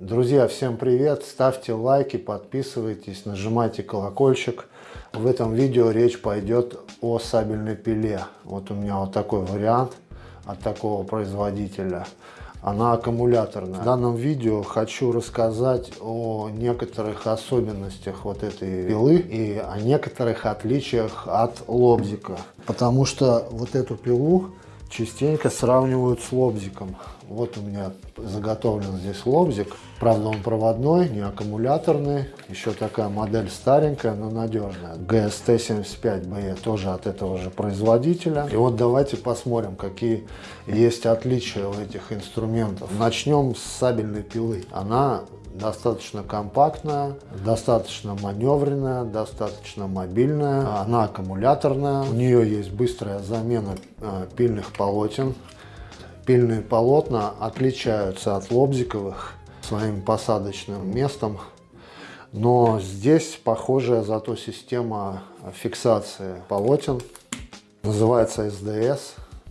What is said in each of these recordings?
Друзья, всем привет! Ставьте лайки, подписывайтесь, нажимайте колокольчик. В этом видео речь пойдет о сабельной пиле. Вот у меня вот такой вариант от такого производителя. Она аккумуляторная. В данном видео хочу рассказать о некоторых особенностях вот этой пилы и о некоторых отличиях от лобзика. Потому что вот эту пилу частенько сравнивают с лобзиком. Вот у меня заготовлен здесь лобзик. Правда, он проводной, не аккумуляторный. Еще такая модель старенькая, но надежная. GST-75BE тоже от этого же производителя. И вот давайте посмотрим, какие есть отличия у этих инструментов. Начнем с сабельной пилы. Она достаточно компактная, достаточно маневренная, достаточно мобильная, она аккумуляторная, у нее есть быстрая замена э, пильных полотен. Пильные полотна отличаются от лобзиковых своим посадочным местом, но здесь похожая зато система фиксации полотен, называется SDS.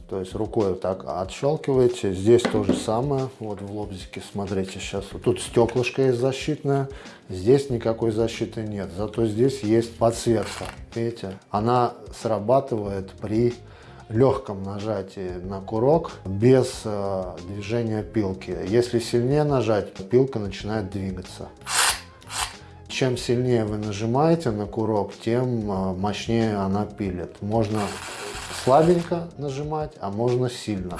То есть рукой так отщелкиваете. Здесь то же самое. Вот в лобзике, смотрите, сейчас тут стеклышко есть защитное. Здесь никакой защиты нет. Зато здесь есть подсветка. Видите? Она срабатывает при легком нажатии на курок без э, движения пилки. Если сильнее нажать, пилка начинает двигаться. Чем сильнее вы нажимаете на курок, тем э, мощнее она пилит. Можно слабенько нажимать, а можно сильно.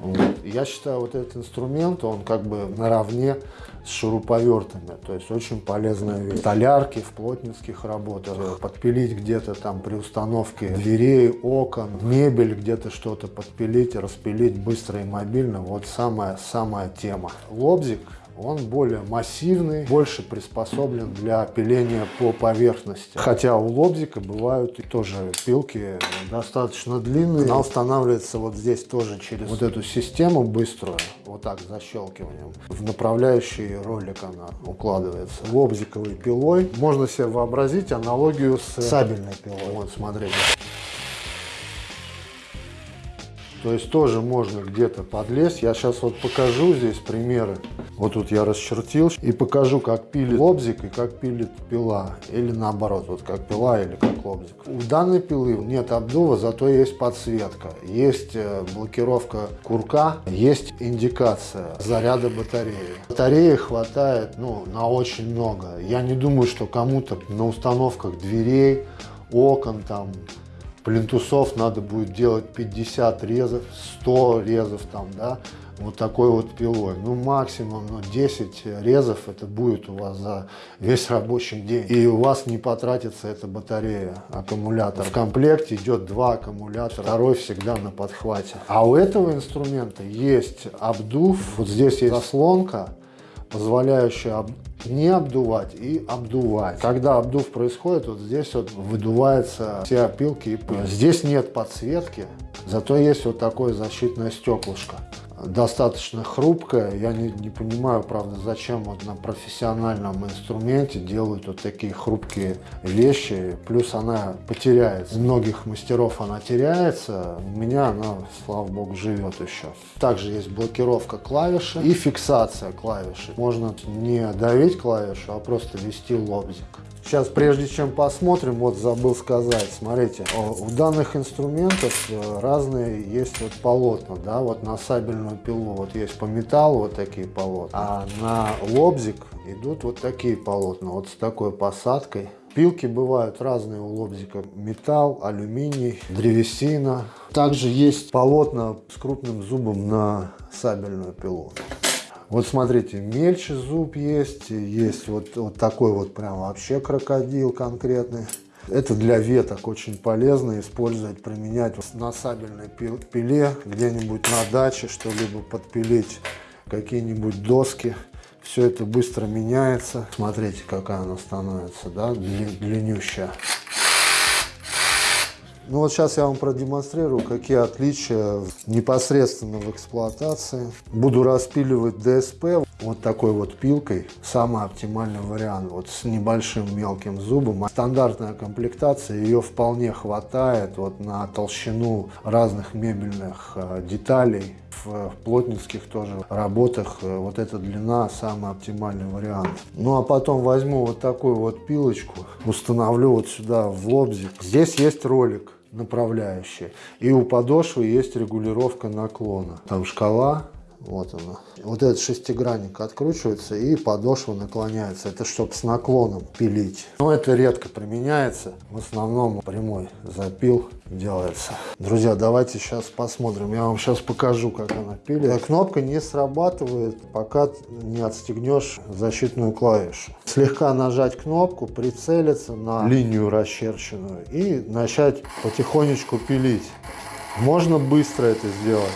Вот. Я считаю, вот этот инструмент, он как бы наравне с шуруповертами. То есть очень полезная вещь. Столярки в плотницких работах. Подпилить где-то там при установке дверей, окон, мебель где-то что-то подпилить, распилить быстро и мобильно. Вот самая-самая тема. Лобзик он более массивный, больше приспособлен для пиления по поверхности. Хотя у лобзика бывают и тоже пилки достаточно длинные. Она устанавливается вот здесь тоже через вот эту систему быструю, вот так защелкиванием. В направляющий ролик она укладывается. Лобзиковой пилой можно себе вообразить аналогию с сабельной пилой. Вот смотрите. То есть тоже можно где-то подлезть. Я сейчас вот покажу здесь примеры. Вот тут я расчертил и покажу, как пилит лобзик и как пилит пила. Или наоборот, вот как пила или как лобзик. У данной пилы нет обдува, зато есть подсветка. Есть э, блокировка курка, есть индикация заряда батареи. Батареи хватает ну, на очень много. Я не думаю, что кому-то на установках дверей, окон там плинтусов надо будет делать 50 резов, 100 резов там, да, вот такой вот пилой. Ну, максимум ну, 10 резов это будет у вас за весь рабочий день. И у вас не потратится эта батарея, аккумулятор. В комплекте идет два аккумулятора, второй всегда на подхвате. А у этого инструмента есть обдув, вот здесь есть заслонка, позволяющая не обдувать и обдувать. Когда обдув происходит, вот здесь вот выдувается все опилки и пыль. Здесь нет подсветки, зато есть вот такое защитное стеклышко достаточно хрупкая. Я не, не понимаю, правда, зачем вот на профессиональном инструменте делают вот такие хрупкие вещи. Плюс она потеряется. У многих мастеров она теряется. У меня она, слава богу, живет еще. Также есть блокировка клавиши и фиксация клавиши. Можно не давить клавишу, а просто вести лобзик. Сейчас, прежде чем посмотрим, вот забыл сказать, смотрите, у данных инструментов э, разные есть вот полотна, да, вот на сабельную пилу вот есть по металлу вот такие полотна, а на лобзик идут вот такие полотна, вот с такой посадкой. Пилки бывают разные у лобзика, металл, алюминий, древесина. Также есть полотна с крупным зубом на сабельную пилу. Вот смотрите, мельче зуб есть, есть вот, вот такой вот прям вообще крокодил конкретный. Это для веток очень полезно использовать, применять на сабельной пиле, где-нибудь на даче, что-либо подпилить какие-нибудь доски. Все это быстро меняется. Смотрите, какая она становится, да, длиннющая. Ну вот сейчас я вам продемонстрирую, какие отличия непосредственно в эксплуатации. Буду распиливать ДСП вот такой вот пилкой. Самый оптимальный вариант, вот с небольшим мелким зубом. Стандартная комплектация, ее вполне хватает вот на толщину разных мебельных э, деталей. В плотницких тоже работах э, вот эта длина самый оптимальный вариант. Ну а потом возьму вот такую вот пилочку, установлю вот сюда в лобзик. Здесь есть ролик направляющие. И у подошвы есть регулировка наклона. Там шкала вот она. Вот этот шестигранник откручивается и подошва наклоняется. Это чтобы с наклоном пилить. Но это редко применяется. В основном прямой запил делается. Друзья, давайте сейчас посмотрим. Я вам сейчас покажу, как она пилит. Кнопка не срабатывает, пока не отстегнешь защитную клавишу. Слегка нажать кнопку, прицелиться на линию расчерченную и начать потихонечку пилить. Можно быстро это сделать.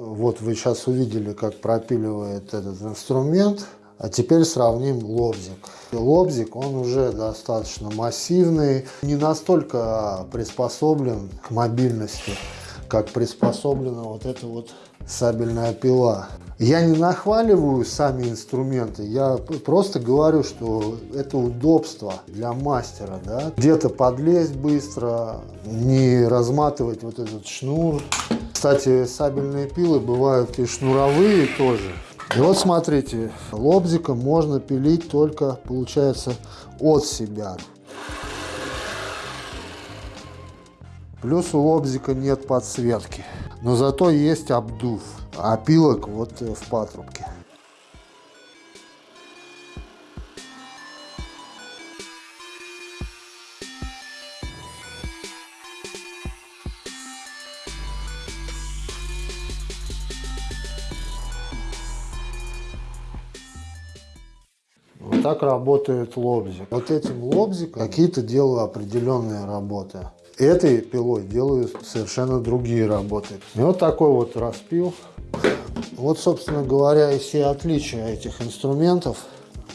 Вот вы сейчас увидели, как пропиливает этот инструмент. А теперь сравним лобзик. Лобзик, он уже достаточно массивный, не настолько приспособлен к мобильности, как приспособлена вот эта вот сабельная пила. Я не нахваливаю сами инструменты, я просто говорю, что это удобство для мастера. Да? Где-то подлезть быстро, не разматывать вот этот шнур. Кстати, сабельные пилы бывают и шнуровые тоже. И вот смотрите, лобзиком можно пилить только, получается, от себя. Плюс у лобзика нет подсветки, но зато есть обдув, опилок вот в патрубке. Так работает лобзик. Вот этим лобзиком какие-то делаю определенные работы. Этой пилой делаю совершенно другие работы. И вот такой вот распил. Вот, собственно говоря, и все отличия этих инструментов.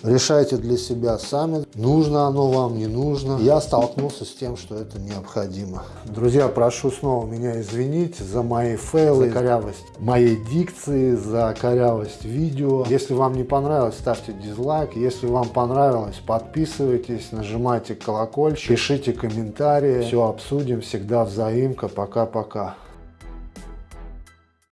Решайте для себя сами, нужно оно вам, не нужно. Я столкнулся с тем, что это необходимо. Друзья, прошу снова меня извинить за мои фейлы, за корявость моей дикции, за корявость видео. Если вам не понравилось, ставьте дизлайк. Если вам понравилось, подписывайтесь, нажимайте колокольчик, пишите комментарии. Все обсудим, всегда взаимка. Пока-пока.